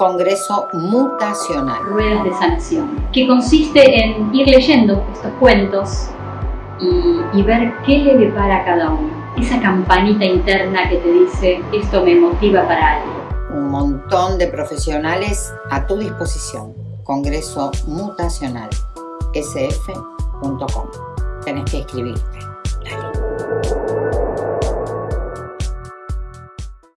Congreso Mutacional. Ruedas de Sanación, que consiste en ir leyendo estos cuentos y, ver qué le depara a cada uno. Esa campanita interna que te dice, esto me motiva para algo. Un montón de profesionales a tu disposición. Congreso Mutacional, sf.com. Tenés que escribirte.